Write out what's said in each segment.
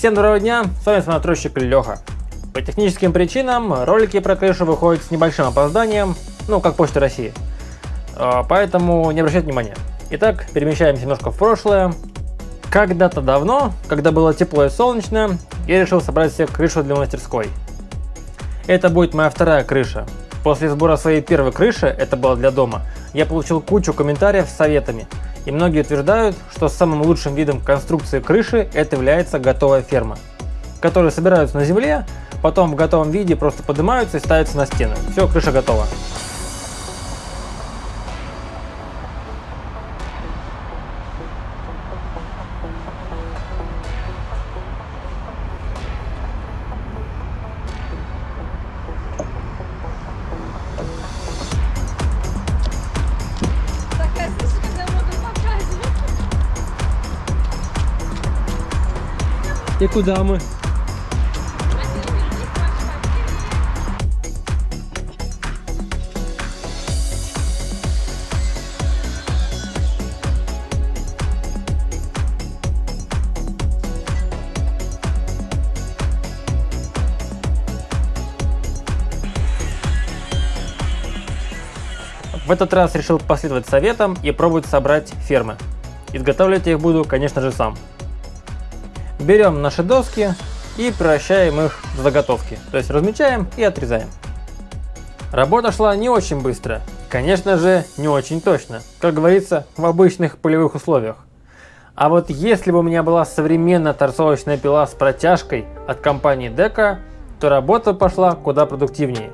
Всем доброго дня, с вами настройщик Леха. По техническим причинам ролики про крышу выходят с небольшим опозданием, ну как Почта России. А, поэтому не обращайте внимания. Итак, перемещаемся немножко в прошлое. Когда-то давно, когда было тепло и солнечно, я решил собрать себе крышу для мастерской. Это будет моя вторая крыша. После сбора своей первой крыши, это было для дома, я получил кучу комментариев с советами. И многие утверждают, что самым лучшим видом конструкции крыши это является готовая ферма, которые собираются на земле, потом в готовом виде просто поднимаются и ставятся на стены. Все, крыша готова. И куда мы? В этот раз решил последовать советам и пробовать собрать фермы. Изготавливать я их буду, конечно же, сам. Берем наши доски и превращаем их в заготовки, то есть размечаем и отрезаем. Работа шла не очень быстро, конечно же, не очень точно, как говорится, в обычных полевых условиях. А вот если бы у меня была современная торцовочная пила с протяжкой от компании Deca, то работа пошла куда продуктивнее.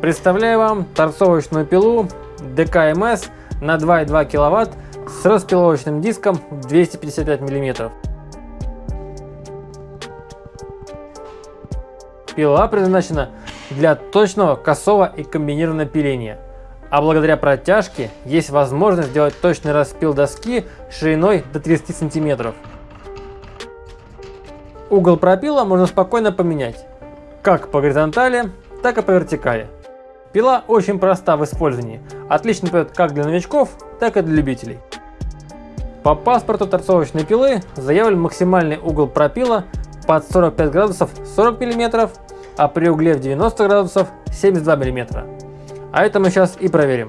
Представляю вам торцовочную пилу DKMS на 2,2 кВт с распиловочным диском 255 мм. Пила предназначена для точного косого и комбинированного пиления, а благодаря протяжке есть возможность сделать точный распил доски шириной до 30 см. Угол пропила можно спокойно поменять, как по горизонтали, так и по вертикали. Пила очень проста в использовании, отлично пойдет как для новичков, так и для любителей. По паспорту торцовочной пилы заявлен максимальный угол пропила под 45 градусов 40 мм, а при угле в 90 градусов 72 мм. А это мы сейчас и проверим.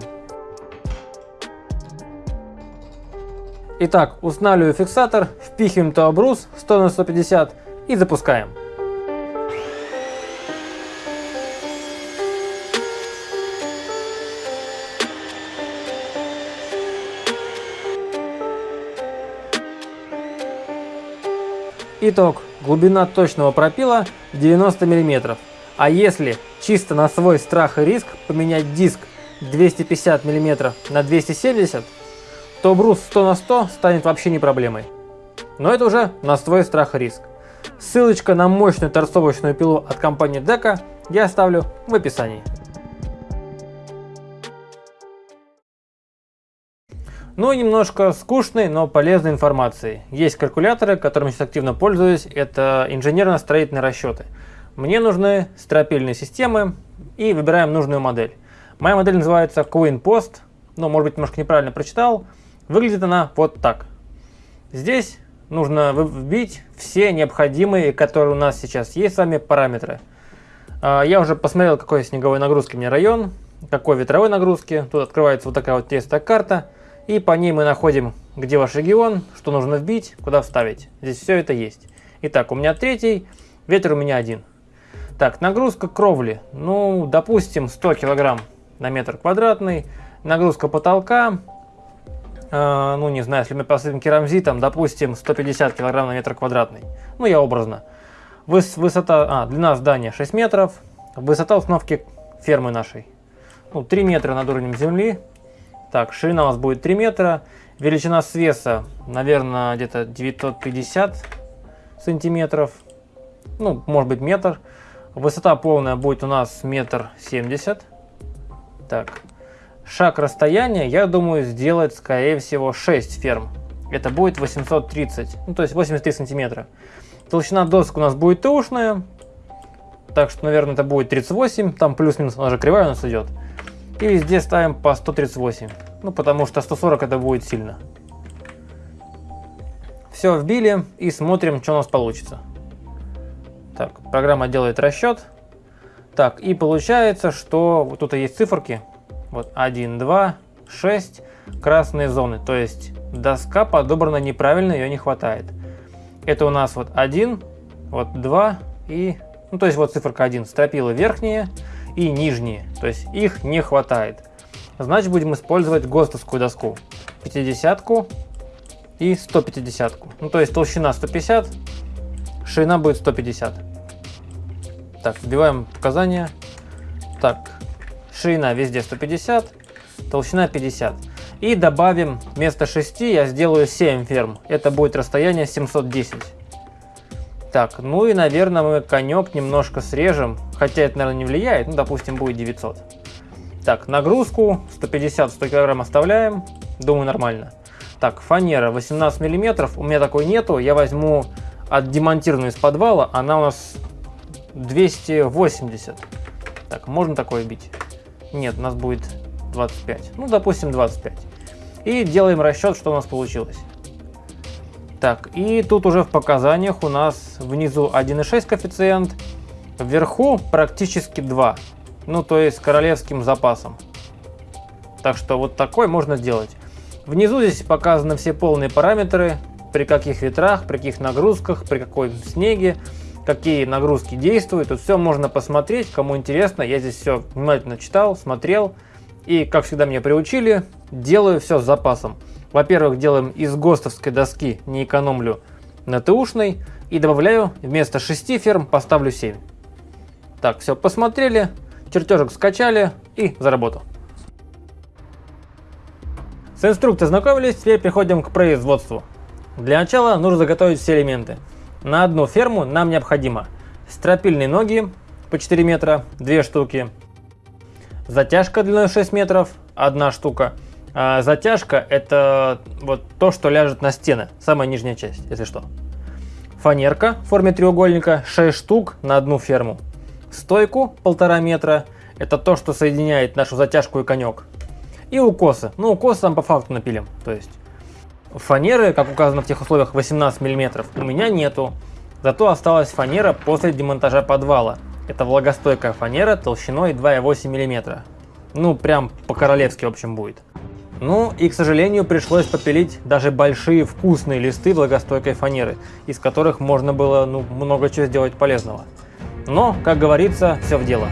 Итак, устанавливаю фиксатор, впихиваем то обрус 100 на 150 и запускаем. Итог. Глубина точного пропила 90 мм. А если чисто на свой страх и риск поменять диск 250 мм на 270, то брус 100 на 100 станет вообще не проблемой. Но это уже на свой страх и риск. Ссылочка на мощную торцовочную пилу от компании Deca я оставлю в описании. Ну немножко скучной, но полезной информации. Есть калькуляторы, которыми сейчас активно пользуюсь, это инженерно-строительные расчеты. Мне нужны стропильные системы и выбираем нужную модель. Моя модель называется Queen Post, ну может быть немножко неправильно прочитал. Выглядит она вот так. Здесь нужно вбить все необходимые, которые у нас сейчас есть с вами, параметры. А, я уже посмотрел, какой снеговой нагрузки меня район, какой ветровой нагрузки. Тут открывается вот такая вот тестовая карта. И по ней мы находим, где ваш регион, что нужно вбить, куда вставить. Здесь все это есть. Итак, у меня третий, ветер у меня один. Так, нагрузка кровли. Ну, допустим, 100 килограмм на метр квадратный. Нагрузка потолка. Э, ну, не знаю, если мы посыпем керамзитом, допустим, 150 килограмм на метр квадратный. Ну, я образно. Выс высота, а, длина здания 6 метров. Высота установки фермы нашей. Ну, 3 метра над уровнем земли. Так, ширина у нас будет 3 метра. Величина свеса, наверное, где-то 950 сантиметров. Ну, может быть, метр. Высота полная будет у нас метр семьдесят. Так, шаг расстояния, я думаю, сделать, скорее всего, 6 ферм. Это будет 830, ну, то есть 83 сантиметра. Толщина досок у нас будет тушная. Так что, наверное, это будет 38. Там плюс-минус, она же кривая у нас идет. И везде ставим по 138. Ну, потому что 140 это будет сильно. все вбили и смотрим, что у нас получится. Так, программа делает расчет. Так, и получается, что вот тут есть циферки. Вот 1, 2, 6, красные зоны. То есть доска подобрана неправильно, ее не хватает. Это у нас вот 1, вот 2 и... Ну, то есть вот циферка 1, стропила верхние и нижние. То есть их не хватает. Значит, будем использовать ГОСТовскую доску. 50 и 150. -ку. Ну, то есть толщина 150, ширина будет 150. Так, вбиваем показания. Так, ширина везде 150, толщина 50. И добавим вместо 6 я сделаю 7 ферм. Это будет расстояние 710. Так, ну и, наверное, мы конек немножко срежем. Хотя это, наверное, не влияет. Ну, допустим, будет 900. Так, нагрузку 150-100 кг оставляем. Думаю, нормально. Так, фанера 18 мм. У меня такой нету. Я возьму отдемонтированную из подвала. Она у нас 280. Так, можно такое бить? Нет, у нас будет 25. Ну, допустим, 25. И делаем расчет, что у нас получилось. Так, и тут уже в показаниях у нас внизу 1,6 коэффициент, вверху практически 2. Ну, то есть королевским запасом. Так что вот такой можно сделать. Внизу здесь показаны все полные параметры, при каких ветрах, при каких нагрузках, при какой снеге, какие нагрузки действуют. Тут все можно посмотреть, кому интересно. Я здесь все внимательно читал, смотрел. И, как всегда меня приучили, делаю все с запасом. Во-первых, делаем из ГОСТовской доски, не экономлю на ТУшной. И добавляю вместо 6 ферм поставлю 7. Так, все посмотрели, чертежик скачали и за работу. С инструкцией знакомились, теперь переходим к производству. Для начала нужно заготовить все элементы. На одну ферму нам необходимо стропильные ноги по 4 метра, 2 штуки, затяжка длиной 6 метров, одна штука – а затяжка это вот то, что ляжет на стены, самая нижняя часть, если что. Фанерка в форме треугольника 6 штук на одну ферму. Стойку полтора метра, это то, что соединяет нашу затяжку и конек. И укосы, ну укосы там по факту напилим, то есть. Фанеры, как указано в тех условиях, 18 мм у меня нету. Зато осталась фанера после демонтажа подвала. Это влагостойкая фанера толщиной 2,8 мм. Ну, прям по-королевски, в общем, будет. Ну и, к сожалению, пришлось попилить даже большие вкусные листы влагостойкой фанеры, из которых можно было ну, много чего сделать полезного. Но, как говорится, все в дело.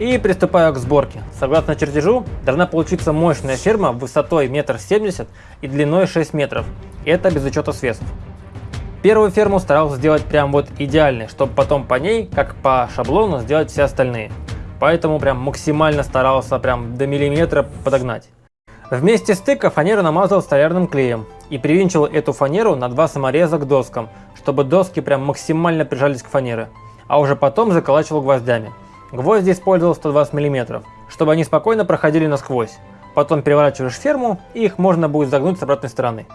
И приступаю к сборке. Согласно чертежу, должна получиться мощная ферма высотой 1,70 м и длиной 6 метров. Это без учета свесов. Первую ферму старался сделать прям вот идеальной, чтобы потом по ней, как по шаблону, сделать все остальные. Поэтому прям максимально старался прям до миллиметра подогнать. Вместе стыка фанеру намазал столярным клеем и привинчил эту фанеру на два самореза к доскам, чтобы доски прям максимально прижались к фанере, а уже потом заколачивал гвоздями. Гвозди использовал 120 мм. чтобы они спокойно проходили насквозь. Потом переворачиваешь ферму, и их можно будет загнуть с обратной стороны.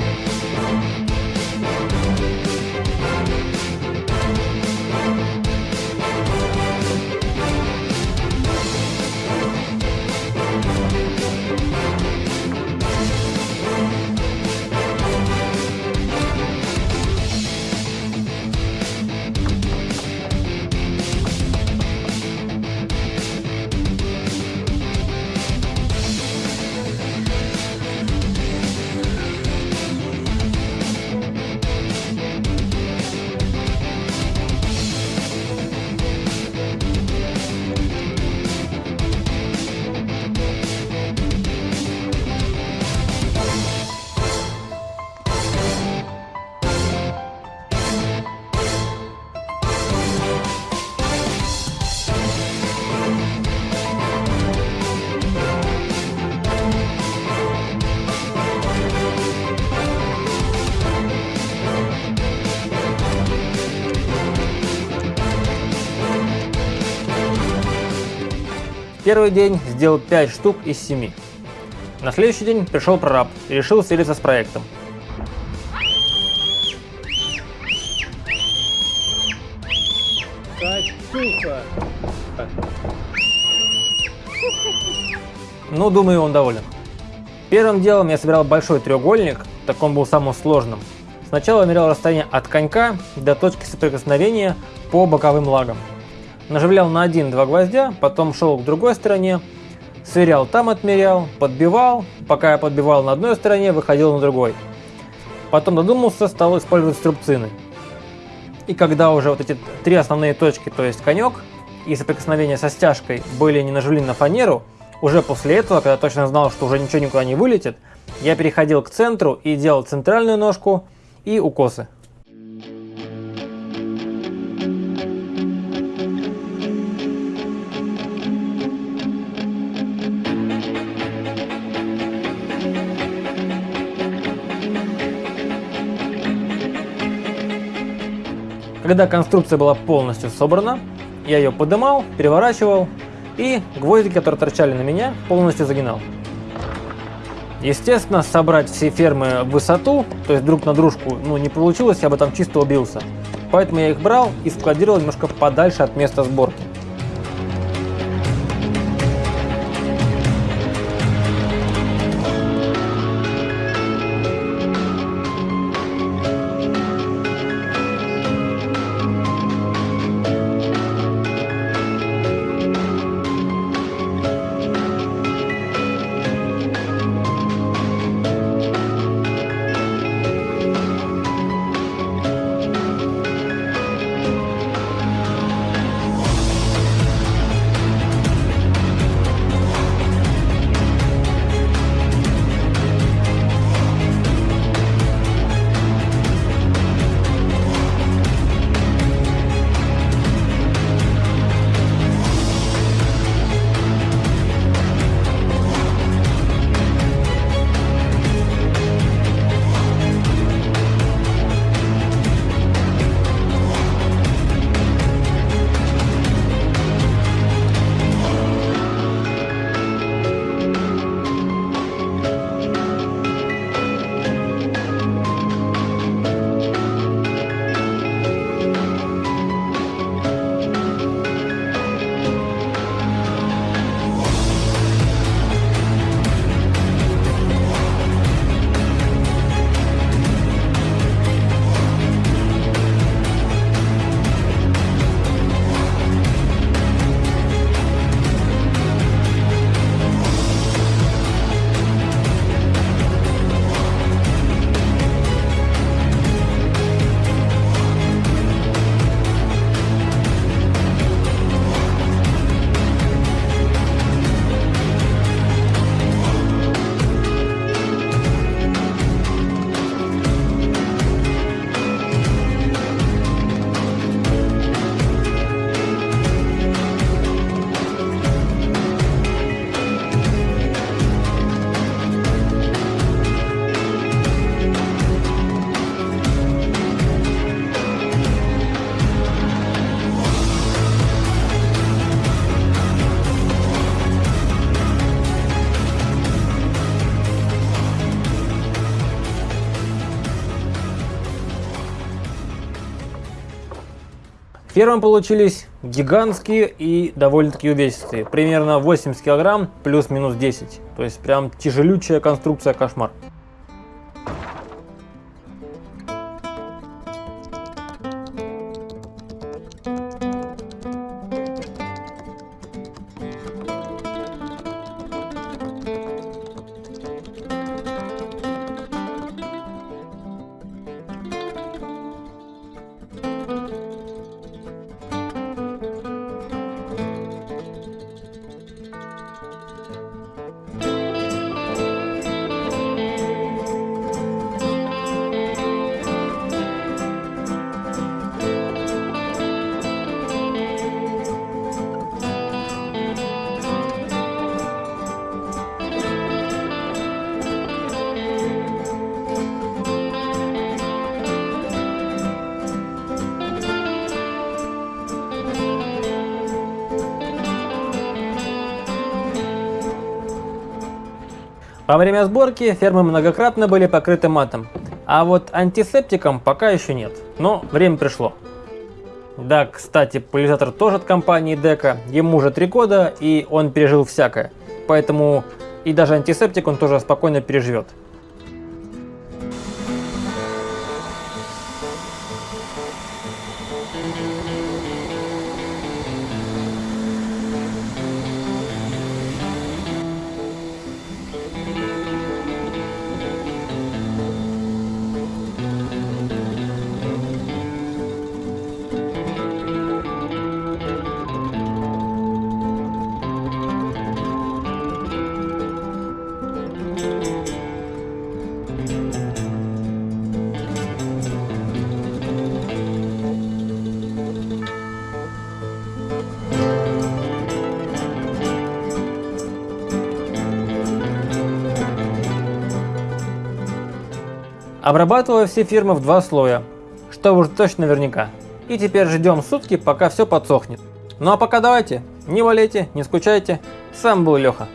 Bye. Первый день сделал 5 штук из 7. На следующий день пришел прораб и решил свериться с проектом. Катюха. Ну, думаю, он доволен. Первым делом я собирал большой треугольник, так он был самым сложным. Сначала я мерял расстояние от конька до точки соприкосновения по боковым лагам. Наживлял на один-два гвоздя, потом шел к другой стороне, сверял там отмерял, подбивал, пока я подбивал на одной стороне, выходил на другой. Потом додумался, стал использовать струбцины. И когда уже вот эти три основные точки, то есть конек и соприкосновение со стяжкой были не наживлены на фанеру, уже после этого, когда точно знал, что уже ничего никуда не вылетит, я переходил к центру и делал центральную ножку и укосы. Когда конструкция была полностью собрана, я ее подымал, переворачивал и гвозди, которые торчали на меня, полностью загинал. Естественно, собрать все фермы в высоту, то есть друг на дружку, ну не получилось, я бы там чисто убился. Поэтому я их брал и складировал немножко подальше от места сборки. Фермы получились гигантские и довольно-таки увесистые. Примерно 80 килограмм плюс-минус 10. То есть прям тяжелючая конструкция кошмар. Во время сборки фермы многократно были покрыты матом, а вот антисептиком пока еще нет, но время пришло. Да, кстати, пылизатор тоже от компании Дека, ему уже три года и он пережил всякое, поэтому и даже антисептик он тоже спокойно переживет. Обрабатываю все фирмы в два слоя, что уже точно наверняка. И теперь ждем сутки, пока все подсохнет. Ну а пока давайте, не болейте, не скучайте. Сам был Леха.